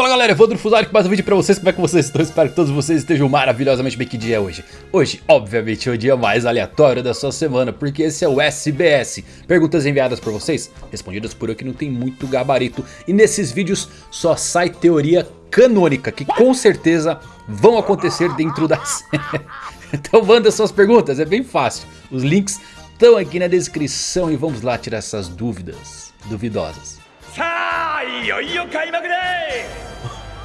Fala galera, Evandro Fusari com mais um vídeo pra vocês, como é que vocês estão? Espero que todos vocês estejam maravilhosamente bem, que dia é hoje? Hoje, obviamente, é o dia mais aleatório da sua semana, porque esse é o SBS Perguntas enviadas por vocês, respondidas por eu que não tem muito gabarito E nesses vídeos só sai teoria canônica, que com certeza vão acontecer dentro da série Então manda suas perguntas, é bem fácil, os links estão aqui na descrição e vamos lá tirar essas dúvidas duvidosas さあいよいよ開幕だ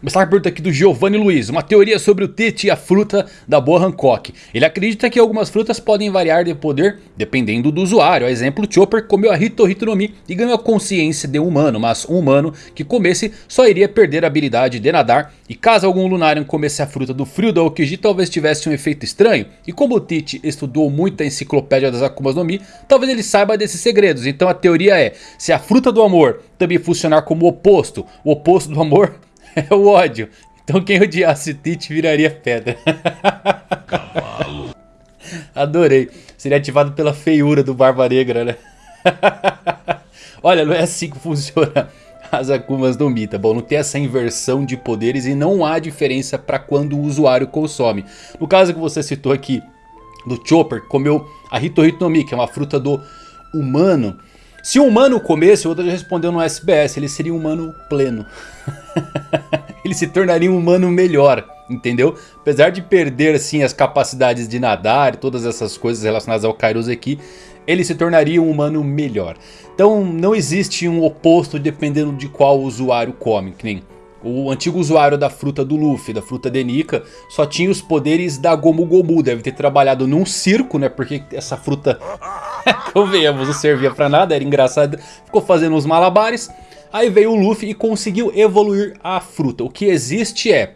Começar a pergunta aqui do Giovanni Luiz, uma teoria sobre o Tite e a fruta da boa Hancock. Ele acredita que algumas frutas podem variar de poder dependendo do usuário. A exemplo, Chopper comeu a Hito Hito no Mi e ganhou a consciência de um humano. Mas um humano que comesse só iria perder a habilidade de nadar. E caso algum Lunarian comesse a fruta do frio da Okiji, talvez tivesse um efeito estranho. E como o Tite estudou muito a enciclopédia das Akumas no Mi, talvez ele saiba desses segredos. Então a teoria é, se a fruta do amor também funcionar como o oposto, o oposto do amor é o ódio. Então quem odiasse Tite viraria pedra. Cavalo. Adorei. Seria ativado pela feiura do Barba Negra, né? Olha, não é assim que funciona as Akumas do Mita. Bom, não tem essa inversão de poderes e não há diferença para quando o usuário consome. No caso que você citou aqui do Chopper, comeu a Hito Hito no Mi, que é uma fruta do humano. Se um humano comesse, o outro respondeu no SBS, ele seria um humano pleno. ele se tornaria um humano melhor, entendeu? Apesar de perder assim as capacidades de nadar e todas essas coisas relacionadas ao Kairoseki, ele se tornaria um humano melhor. Então não existe um oposto dependendo de qual usuário come, que nem o antigo usuário da fruta do Luffy, da fruta de Nika, só tinha os poderes da Gomu Gomu. Deve ter trabalhado num circo, né? Porque essa fruta, convenhamos, não servia pra nada, era engraçado. Ficou fazendo uns malabares. Aí veio o Luffy e conseguiu evoluir a fruta. O que existe é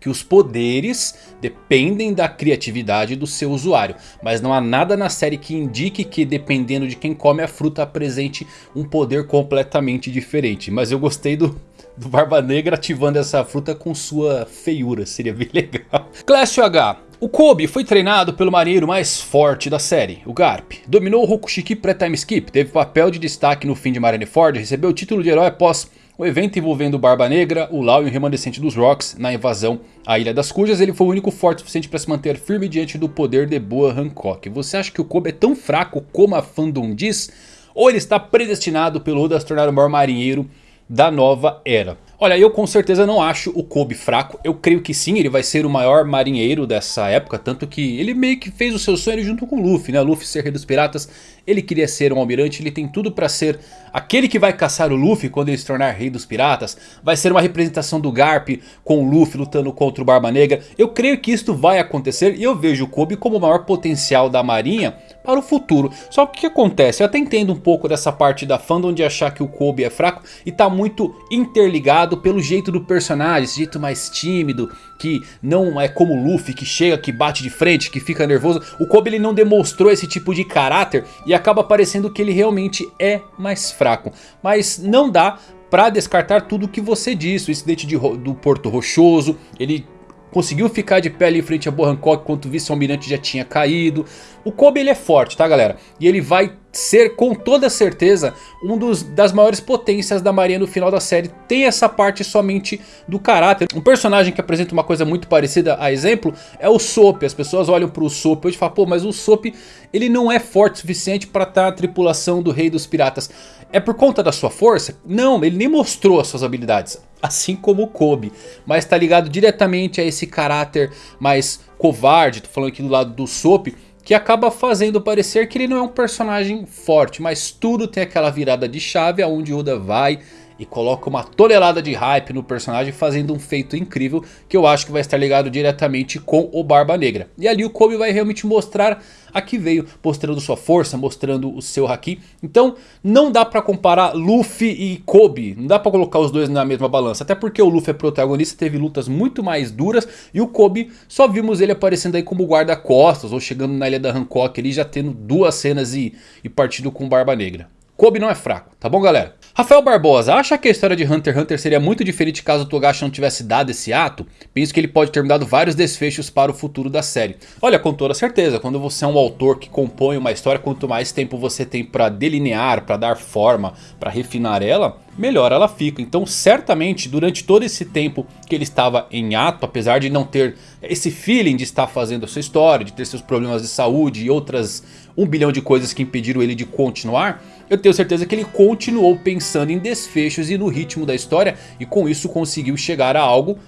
que os poderes dependem da criatividade do seu usuário. Mas não há nada na série que indique que dependendo de quem come a fruta apresente um poder completamente diferente. Mas eu gostei do, do Barba Negra ativando essa fruta com sua feiura, seria bem legal. Clécio H. O Kobe foi treinado pelo marinheiro mais forte da série, o Garp. Dominou o Rokushiki pré-time skip, teve papel de destaque no fim de Marineford, recebeu o título de herói após o evento envolvendo Barba Negra, o Lau e o remanescente dos Rocks na invasão à Ilha das Cujas, ele foi o único forte o suficiente para se manter firme diante do poder de Boa Hancock. Você acha que o Kobe é tão fraco como a fandom diz? Ou ele está predestinado pelo Oda a se tornar o maior marinheiro da nova era? Olha, eu com certeza não acho o Kobe fraco. Eu creio que sim, ele vai ser o maior marinheiro dessa época. Tanto que ele meio que fez o seu sonho junto com o Luffy, né? Luffy ser rei dos piratas. Ele queria ser um almirante, ele tem tudo pra ser aquele que vai caçar o Luffy quando ele se tornar rei dos piratas. Vai ser uma representação do Garp com o Luffy lutando contra o Barba Negra. Eu creio que isto vai acontecer e eu vejo o Kobe como o maior potencial da marinha para o futuro. Só que o que acontece? Eu até entendo um pouco dessa parte da fandom de achar que o Kobe é fraco e tá muito interligado pelo jeito do personagem, esse jeito mais tímido, que não é como o Luffy, que chega, que bate de frente, que fica nervoso. O Kobe ele não demonstrou esse tipo de caráter e acaba parecendo que ele realmente é mais fraco. Mas não dá para descartar tudo o que você disse, o incidente de, do Porto Rochoso, ele conseguiu ficar de pé ali em frente a Boa Hancock enquanto o vice-almirante já tinha caído. O Kobe ele é forte, tá galera? E ele vai ser com toda certeza um dos, das maiores potências da marinha no final da série. Tem essa parte somente do caráter. Um personagem que apresenta uma coisa muito parecida a exemplo é o Sop. As pessoas olham para o Sop e falam, pô, mas o Sop ele não é forte o suficiente para estar na tripulação do rei dos piratas. É por conta da sua força? Não, ele nem mostrou as suas habilidades. Assim como o Kobe. Mas está ligado diretamente a esse caráter mais covarde. Tô falando aqui do lado do Sop que acaba fazendo parecer que ele não é um personagem forte, mas tudo tem aquela virada de chave aonde Oda vai e coloca uma tonelada de hype no personagem fazendo um feito incrível que eu acho que vai estar ligado diretamente com o Barba Negra. E ali o Kobe vai realmente mostrar a que veio, mostrando sua força, mostrando o seu Haki. Então não dá pra comparar Luffy e Kobe, não dá pra colocar os dois na mesma balança. Até porque o Luffy é protagonista, teve lutas muito mais duras e o Kobe só vimos ele aparecendo aí como guarda-costas ou chegando na ilha da Hancock ali já tendo duas cenas e, e partindo com Barba Negra. Kobe não é fraco, tá bom galera? Rafael Barbosa, acha que a história de Hunter x Hunter seria muito diferente caso o Togashi não tivesse dado esse ato? Penso que ele pode ter dado vários desfechos para o futuro da série. Olha, com toda certeza, quando você é um autor que compõe uma história, quanto mais tempo você tem para delinear, para dar forma, para refinar ela, melhor ela fica. Então certamente durante todo esse tempo que ele estava em ato, apesar de não ter esse feeling de estar fazendo a sua história, de ter seus problemas de saúde e outras um bilhão de coisas que impediram ele de continuar, eu tenho certeza que ele continuou pensando em desfechos e no ritmo da história e com isso conseguiu chegar a algo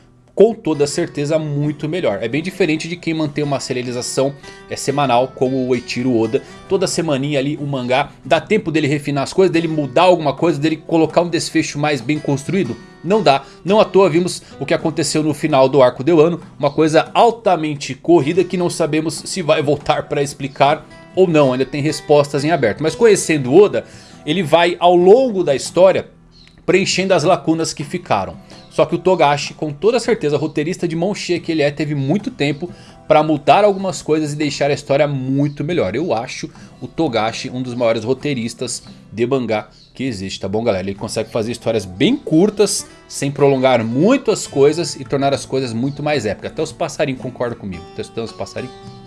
com toda certeza muito melhor. É bem diferente de quem mantém uma serialização é, semanal como o Eiichiro Oda. Toda semaninha ali o mangá, dá tempo dele refinar as coisas, dele mudar alguma coisa, dele colocar um desfecho mais bem construído? Não dá. Não à toa vimos o que aconteceu no final do arco de Wano. Uma coisa altamente corrida que não sabemos se vai voltar para explicar ou não. Ainda tem respostas em aberto. Mas conhecendo Oda, ele vai ao longo da história preenchendo as lacunas que ficaram. Só que o Togashi, com toda certeza, roteirista de mão cheia que ele é, teve muito tempo para mudar algumas coisas e deixar a história muito melhor. Eu acho o Togashi um dos maiores roteiristas de mangá que existe, tá bom galera? Ele consegue fazer histórias bem curtas, sem prolongar muito as coisas e tornar as coisas muito mais épicas. Até os passarinhos concordam comigo. Testando os passarinhos.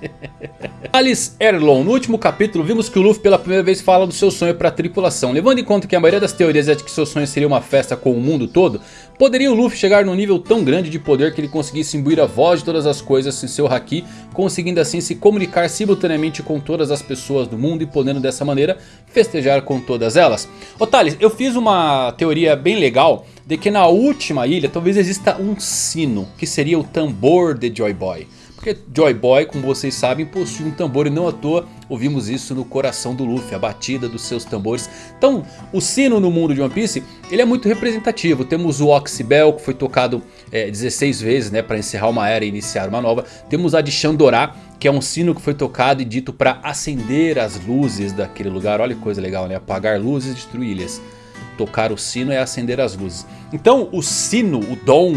Alice Erlon, no último capítulo vimos que o Luffy pela primeira vez fala do seu sonho para a tripulação. Levando em conta que a maioria das teorias é de que seu sonho seria uma festa com o mundo todo, poderia o Luffy chegar num nível tão grande de poder que ele conseguisse imbuir a voz de todas as coisas em seu Haki, conseguindo assim se comunicar simultaneamente com todas as pessoas do mundo e podendo dessa maneira festejar com todas elas. Ô Thales, eu fiz uma teoria bem legal de que na última ilha talvez exista um sino, que seria o tambor de Joy Boy. Porque Joy Boy, como vocês sabem, possui um tambor e não à toa ouvimos isso no coração do Luffy, a batida dos seus tambores. Então, o sino no mundo de One Piece, ele é muito representativo. Temos o Oxybel, que foi tocado é, 16 vezes né, para encerrar uma era e iniciar uma nova. Temos a de Chandorá, que é um sino que foi tocado e dito para acender as luzes daquele lugar. Olha que coisa legal, né? Apagar luzes e destruir ilhas. Tocar o sino é acender as luzes. Então, o sino, o dom,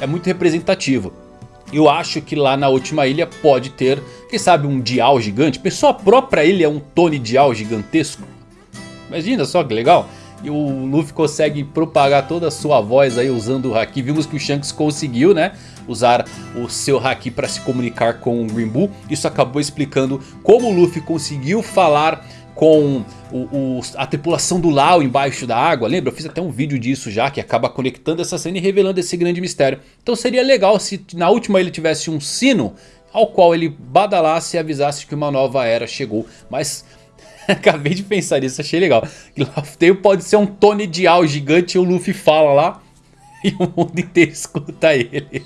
é muito representativo. Eu acho que lá na última ilha pode ter, quem sabe, um dial gigante. Pessoa própria ilha é um Tony dial gigantesco. Imagina só que legal. E o Luffy consegue propagar toda a sua voz aí usando o Haki. Vimos que o Shanks conseguiu, né? Usar o seu Haki para se comunicar com o Green Bull. Isso acabou explicando como o Luffy conseguiu falar com o, o, a tripulação do Lau embaixo da água. Lembra? Eu fiz até um vídeo disso já que acaba conectando essa cena e revelando esse grande mistério. Então seria legal se na última ele tivesse um sino ao qual ele badalasse e avisasse que uma nova era chegou. Mas acabei de pensar nisso, achei legal. Que pode ser um Tony Dial gigante e o Luffy fala lá e o mundo inteiro escuta ele.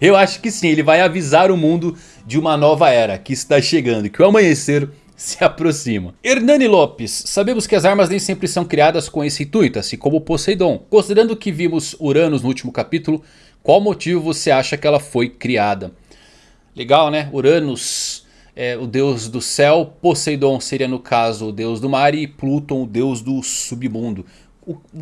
Eu acho que sim, ele vai avisar o mundo de uma nova era que está chegando, que o amanhecer se aproxima. Hernani Lopes, sabemos que as armas nem sempre são criadas com esse intuito, assim como Poseidon. Considerando que vimos Uranus no último capítulo, qual motivo você acha que ela foi criada? Legal né, Uranus é o deus do céu, Poseidon seria no caso o deus do mar e Pluton o deus do submundo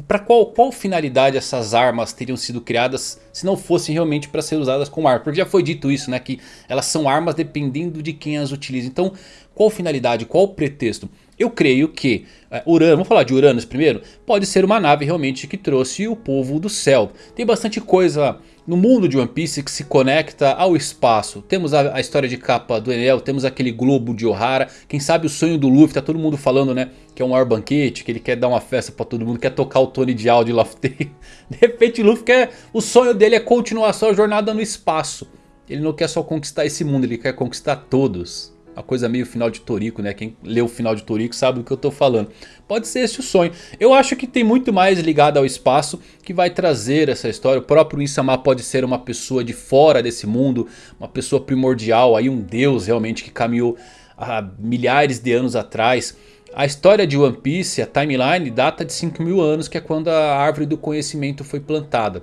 para qual, qual finalidade essas armas teriam sido criadas se não fossem realmente para ser usadas como arma? Porque já foi dito isso, né? Que elas são armas dependendo de quem as utiliza. Então, qual finalidade, qual pretexto? Eu creio que uh, Uranus, vamos falar de Uranus primeiro, pode ser uma nave realmente que trouxe o povo do céu. Tem bastante coisa no mundo de One Piece que se conecta ao espaço. Temos a, a história de capa do Enel, temos aquele globo de Ohara. Quem sabe o sonho do Luffy, tá todo mundo falando né, que é um maior banquete, que ele quer dar uma festa pra todo mundo, quer tocar o Tony de áudio Laugh De repente o Luffy quer, o sonho dele é continuar sua jornada no espaço. Ele não quer só conquistar esse mundo, ele quer conquistar todos. Uma coisa meio final de Toriko, né? Quem leu o final de Toriko sabe do que eu tô falando. Pode ser esse o sonho. Eu acho que tem muito mais ligado ao espaço que vai trazer essa história. O próprio Insama pode ser uma pessoa de fora desse mundo. Uma pessoa primordial, aí um deus realmente que caminhou há milhares de anos atrás. A história de One Piece, a timeline, data de 5 mil anos, que é quando a árvore do conhecimento foi plantada.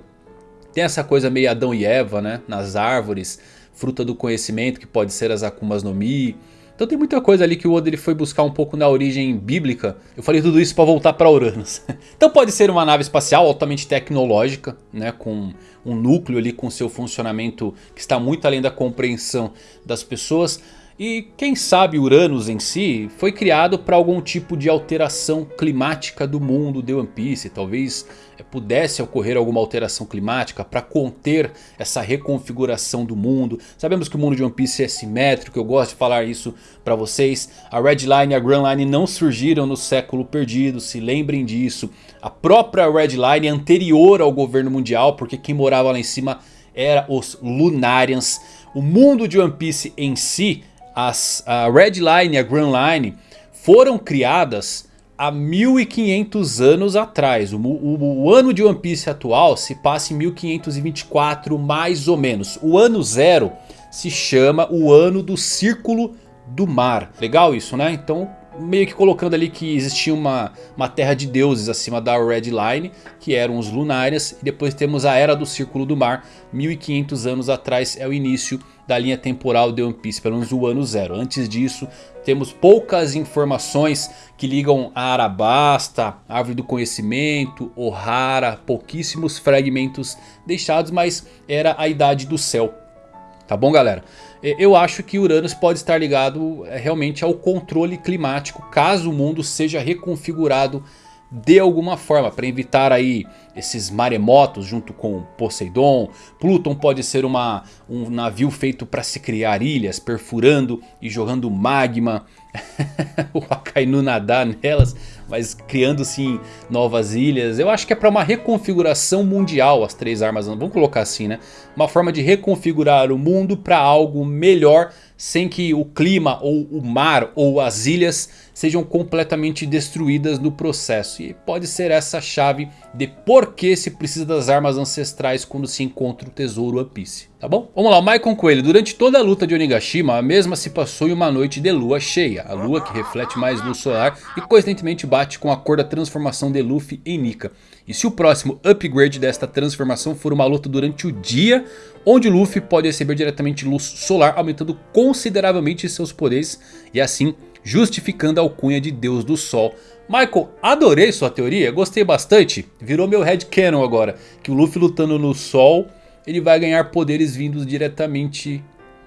Tem essa coisa meio Adão e Eva, né? Nas árvores fruta do conhecimento, que pode ser as Akumas no Mi. Então tem muita coisa ali que o Oda ele foi buscar um pouco na origem bíblica. Eu falei tudo isso para voltar para Uranus. então pode ser uma nave espacial altamente tecnológica, né, com um núcleo ali com seu funcionamento que está muito além da compreensão das pessoas. E quem sabe Uranus em si foi criado para algum tipo de alteração climática do mundo de One Piece. Talvez eh, pudesse ocorrer alguma alteração climática para conter essa reconfiguração do mundo. Sabemos que o mundo de One Piece é simétrico, eu gosto de falar isso para vocês. A Red Line e a Grand Line não surgiram no século perdido, se lembrem disso. A própria Red Line é anterior ao governo mundial, porque quem morava lá em cima era os Lunarians. O mundo de One Piece em si as, a Red Line e a Grand Line foram criadas há 1500 anos atrás. O, o, o, ano de One Piece atual se passa em 1524 mais ou menos. O ano zero se chama o ano do Círculo do Mar. Legal isso né? Então meio que colocando ali que existia uma, uma terra de deuses acima da Red Line, que eram os Lunarians, e depois temos a Era do Círculo do Mar, 1500 anos atrás é o início da linha temporal de One Piece, pelo menos o ano zero. Antes disso, temos poucas informações que ligam a Arabasta, Árvore do Conhecimento, Ohara, pouquíssimos fragmentos deixados, mas era a Idade do Céu. Tá bom, galera? Eu acho que Uranus pode estar ligado é, realmente ao controle climático, caso o mundo seja reconfigurado de alguma forma para evitar aí esses maremotos junto com Poseidon. Pluton pode ser uma, um navio feito para se criar ilhas, perfurando e jogando magma. o Akainu nadar nelas, mas criando sim novas ilhas. Eu acho que é para uma reconfiguração mundial as três armas. Vamos colocar assim né. Uma forma de reconfigurar o mundo para algo melhor sem que o clima ou o mar ou as ilhas sejam completamente destruídas no processo. E pode ser essa a chave de por que se precisa das armas ancestrais quando se encontra o tesouro One Piece. Tá bom? Vamos lá, o Maicon Coelho. Durante toda a luta de Onigashima, a mesma se passou em uma noite de lua cheia. A lua que reflete mais luz solar e coincidentemente bate com a cor da transformação de Luffy em Nika. E se o próximo upgrade desta transformação for uma luta durante o dia, onde Luffy pode receber diretamente luz solar, aumentando consideravelmente seus poderes e assim justificando a alcunha de Deus do Sol. Michael, adorei sua teoria, gostei bastante, virou meu headcanon agora, que o Luffy lutando no Sol, ele vai ganhar poderes vindos diretamente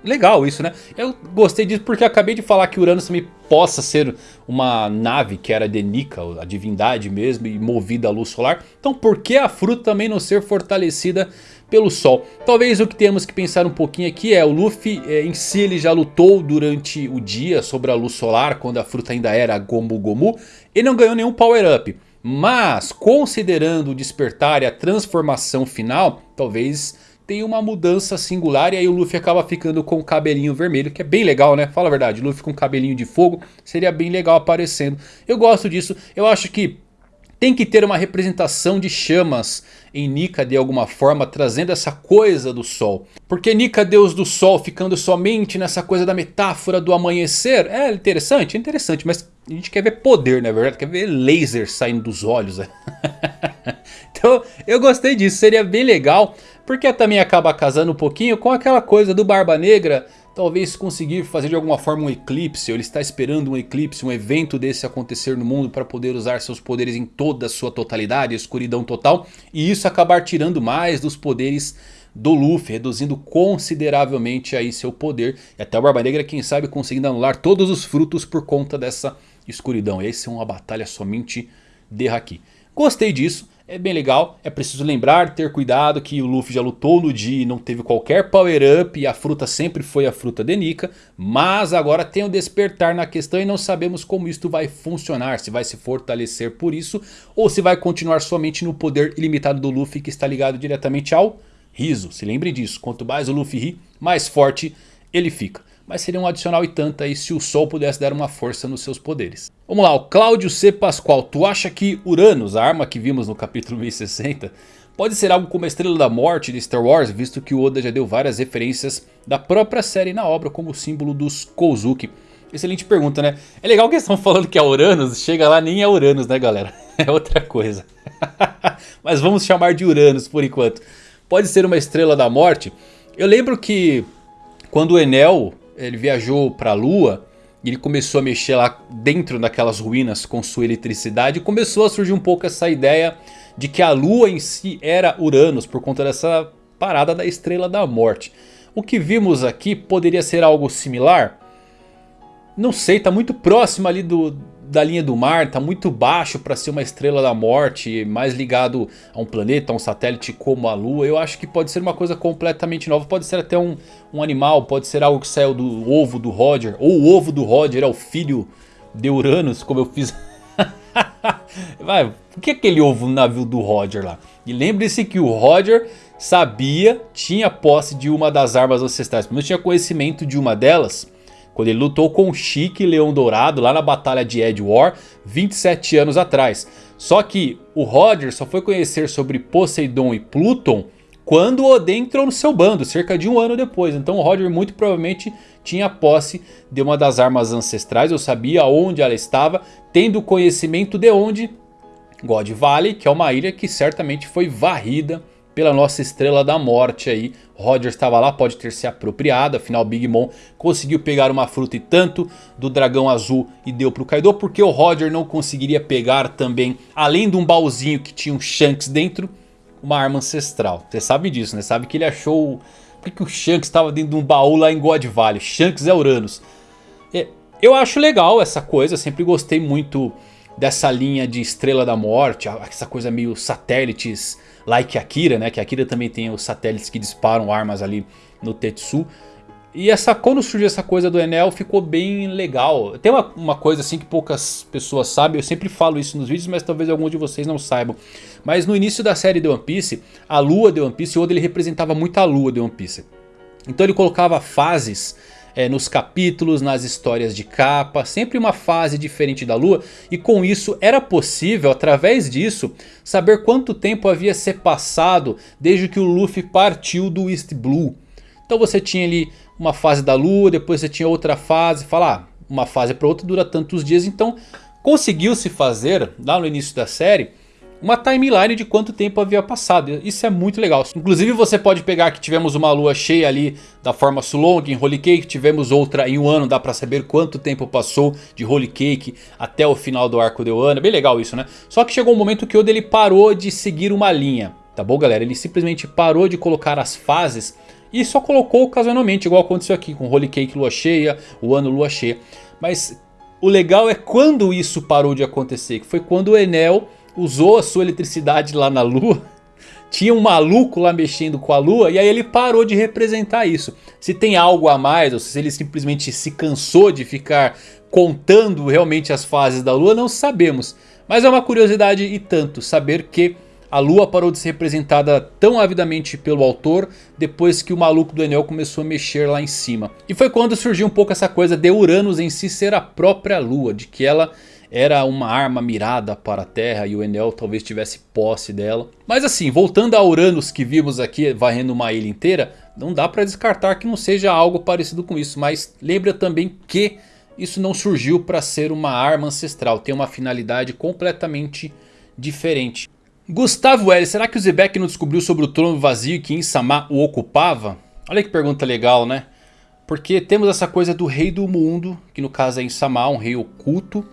legal isso, né? Eu gostei disso porque acabei de falar que Uranus também possa ser uma nave que era de Nika, a divindade mesmo, e movida à luz solar. Então por que a fruta também não ser fortalecida pelo Sol? Talvez o que temos que pensar um pouquinho aqui é o Luffy é, em si ele já lutou durante o dia sobre a luz solar, quando a fruta ainda era Gomu Gomu, e não ganhou nenhum power up. Mas considerando o despertar e a transformação final, talvez tem uma mudança singular e aí o Luffy acaba ficando com o cabelinho vermelho, que é bem legal, né? Fala a verdade, Luffy com cabelinho de fogo seria bem legal aparecendo. Eu gosto disso, eu acho que tem que ter uma representação de chamas em Nika de alguma forma, trazendo essa coisa do sol. Porque Nika, deus do sol, ficando somente nessa coisa da metáfora do amanhecer, é interessante, é interessante, mas a gente quer ver poder, na é verdade, quer ver laser saindo dos olhos. então eu gostei disso, seria bem legal. Porque também acaba casando um pouquinho com aquela coisa do Barba Negra talvez conseguir fazer de alguma forma um eclipse, ou ele está esperando um eclipse, um evento desse acontecer no mundo para poder usar seus poderes em toda a sua totalidade, escuridão total, e isso acabar tirando mais dos poderes do Luffy, reduzindo consideravelmente aí seu poder, e até o Barba Negra quem sabe conseguindo anular todos os frutos por conta dessa escuridão, e aí ser uma batalha somente de Haki. Gostei disso, é bem legal, é preciso lembrar, ter cuidado que o Luffy já lutou no dia e não teve qualquer power up e a fruta sempre foi a fruta de Nika. Mas agora tem o despertar na questão e não sabemos como isto vai funcionar, se vai se fortalecer por isso ou se vai continuar somente no poder ilimitado do Luffy que está ligado diretamente ao riso. Se lembre disso, quanto mais o Luffy ri, mais forte ele fica mas seria um adicional e tanto aí se o Sol pudesse dar uma força nos seus poderes. Vamos lá, o Cláudio C. Pascoal, tu acha que Uranus, a arma que vimos no capítulo 1060, pode ser algo como a Estrela da Morte de Star Wars, visto que o Oda já deu várias referências da própria série na obra como símbolo dos Kozuki? Excelente pergunta, né? É legal que eles estão falando que é Uranus, chega lá nem é Uranus, né galera? É outra coisa. Mas vamos chamar de Uranus por enquanto. Pode ser uma Estrela da Morte? Eu lembro que quando o Enel ele viajou para a Lua e ele começou a mexer lá dentro daquelas ruínas com sua eletricidade. E começou a surgir um pouco essa ideia de que a Lua em si era Uranus por conta dessa parada da Estrela da Morte. O que vimos aqui poderia ser algo similar? não sei, tá muito próximo ali do, da linha do mar, tá muito baixo para ser uma estrela da morte, mais ligado a um planeta, a um satélite como a Lua. Eu acho que pode ser uma coisa completamente nova, pode ser até um, um animal, pode ser algo que saiu do ovo do Roger, ou o ovo do Roger é o filho de Uranus, como eu fiz... Vai, por que aquele ovo no navio do Roger lá? E lembre-se que o Roger sabia, tinha posse de uma das armas ancestrais, não tinha conhecimento de uma delas quando ele lutou com o Chique Leão Dourado lá na batalha de Edwar 27 anos atrás. Só que o Roger só foi conhecer sobre Poseidon e Pluton quando Odin entrou no seu bando, cerca de um ano depois. Então o Roger muito provavelmente tinha posse de uma das armas ancestrais, eu sabia onde ela estava, tendo conhecimento de onde God Valley, que é uma ilha que certamente foi varrida pela nossa estrela da morte aí. Roger estava lá, pode ter se apropriado, afinal Big Mom conseguiu pegar uma fruta e tanto do dragão azul e deu para o Kaido. Porque o Roger não conseguiria pegar também, além de um baúzinho que tinha um Shanks dentro, uma arma ancestral. Você sabe disso, né? Sabe que ele achou... Por que, que o Shanks estava dentro de um baú lá em God Valley? Shanks é Uranus. É, eu acho legal essa coisa, sempre gostei muito dessa linha de Estrela da Morte, essa coisa meio satélites like Akira, né? Que Akira também tem os satélites que disparam armas ali no Tetsu. E essa, quando surgiu essa coisa do Enel ficou bem legal. Tem uma, uma coisa assim que poucas pessoas sabem, eu sempre falo isso nos vídeos, mas talvez alguns de vocês não saibam. Mas no início da série de One Piece, a lua de One Piece, o Oda ele representava muito a lua de One Piece. Então ele colocava fases é, nos capítulos, nas histórias de capa, sempre uma fase diferente da lua. E com isso era possível, através disso, saber quanto tempo havia se passado desde que o Luffy partiu do East Blue. Então você tinha ali uma fase da lua, depois você tinha outra fase, falar ah, uma fase para outra dura tantos dias. Então conseguiu se fazer lá no início da série uma timeline de quanto tempo havia passado. Isso é muito legal. Inclusive você pode pegar que tivemos uma lua cheia ali da forma Sulong em Holy Cake. Tivemos outra em um ano, dá pra saber quanto tempo passou de Holy Cake até o final do arco de Wano. Bem legal isso, né? Só que chegou um momento que o Oda ele parou de seguir uma linha. Tá bom galera? Ele simplesmente parou de colocar as fases e só colocou ocasionalmente, igual aconteceu aqui com Holy Cake lua cheia, o ano lua cheia. Mas o legal é quando isso parou de acontecer, que foi quando o Enel usou a sua eletricidade lá na lua. Tinha um maluco lá mexendo com a lua e aí ele parou de representar isso. Se tem algo a mais ou se ele simplesmente se cansou de ficar contando realmente as fases da lua, não sabemos. Mas é uma curiosidade e tanto saber que a lua parou de ser representada tão avidamente pelo autor depois que o maluco do Enel começou a mexer lá em cima. E foi quando surgiu um pouco essa coisa de Uranus em si ser a própria lua, de que ela era uma arma mirada para a Terra e o Enel talvez tivesse posse dela. Mas assim, voltando a Uranus que vimos aqui varrendo uma ilha inteira, não dá para descartar que não seja algo parecido com isso. Mas lembra também que isso não surgiu para ser uma arma ancestral, tem uma finalidade completamente diferente. Gustavo L, será que o Zebek não descobriu sobre o trono vazio que Insama o ocupava? Olha que pergunta legal, né? Porque temos essa coisa do rei do mundo, que no caso é Insama, um rei oculto.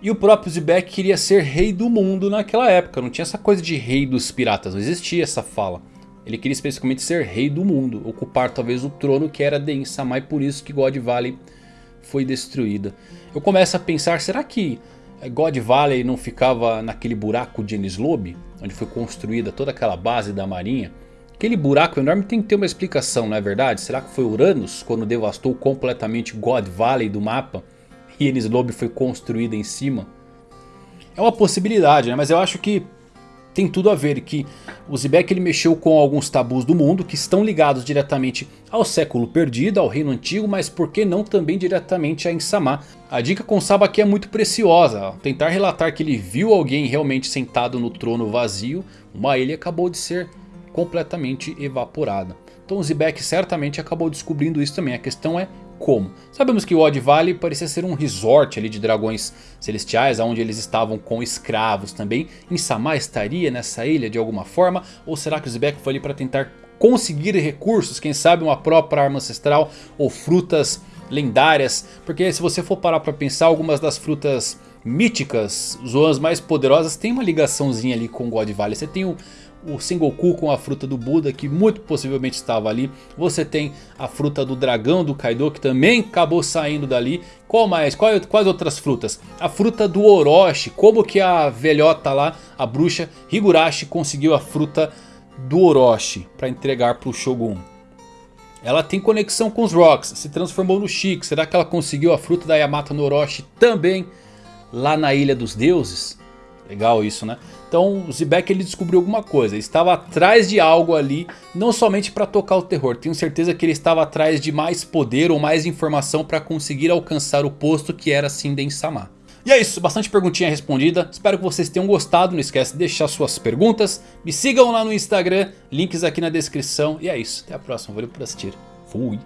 E o próprio Zebek queria ser rei do mundo naquela época. Não tinha essa coisa de rei dos piratas. Não existia essa fala. Ele queria especificamente ser rei do mundo. Ocupar talvez o trono que era de Insama. E por isso que God Valley foi destruída. Eu começo a pensar, será que God Valley não ficava naquele buraco de Lobby? Onde foi construída toda aquela base da marinha? Aquele buraco enorme tem que ter uma explicação, não é verdade? Será que foi Uranus quando devastou completamente God Valley do mapa? E Enis Lobby foi construída em cima. É uma possibilidade, né? mas eu acho que tem tudo a ver que o Zebek ele mexeu com alguns tabus do mundo que estão ligados diretamente ao século perdido, ao reino antigo, mas por que não também diretamente a Insama. A dica com Saba aqui é muito preciosa, tentar relatar que ele viu alguém realmente sentado no trono vazio, uma ilha acabou de ser completamente evaporada. Então o Zebek certamente acabou descobrindo isso também, a questão é como? Sabemos que o Odd Valley parecia ser um resort ali de dragões celestiais, onde eles estavam com escravos também. Insama estaria nessa ilha de alguma forma? Ou será que o Zebek foi ali para tentar conseguir recursos? Quem sabe uma própria arma ancestral ou frutas lendárias? Porque se você for parar para pensar, algumas das frutas míticas, zonas mais poderosas, tem uma ligaçãozinha ali com God Valley. Você tem o, o Sengoku com a fruta do Buda que muito possivelmente estava ali. Você tem a fruta do dragão do Kaido que também acabou saindo dali. Qual mais? Qual, quais outras frutas? A fruta do Orochi. Como que a velhota lá, a bruxa Higurashi conseguiu a fruta do Orochi para entregar para o Shogun? Ela tem conexão com os Rocks, se transformou no Chico. Será que ela conseguiu a fruta da Yamato no Orochi também lá na Ilha dos Deuses? Legal isso, né? Então o Zebek ele descobriu alguma coisa. Ele estava atrás de algo ali. Não somente para tocar o terror. Tenho certeza que ele estava atrás de mais poder ou mais informação para conseguir alcançar o posto que era Sinden-sama. E é isso, bastante perguntinha respondida. Espero que vocês tenham gostado. Não esquece de deixar suas perguntas. Me sigam lá no Instagram. Links aqui na descrição. E é isso. Até a próxima. Valeu por assistir. Fui.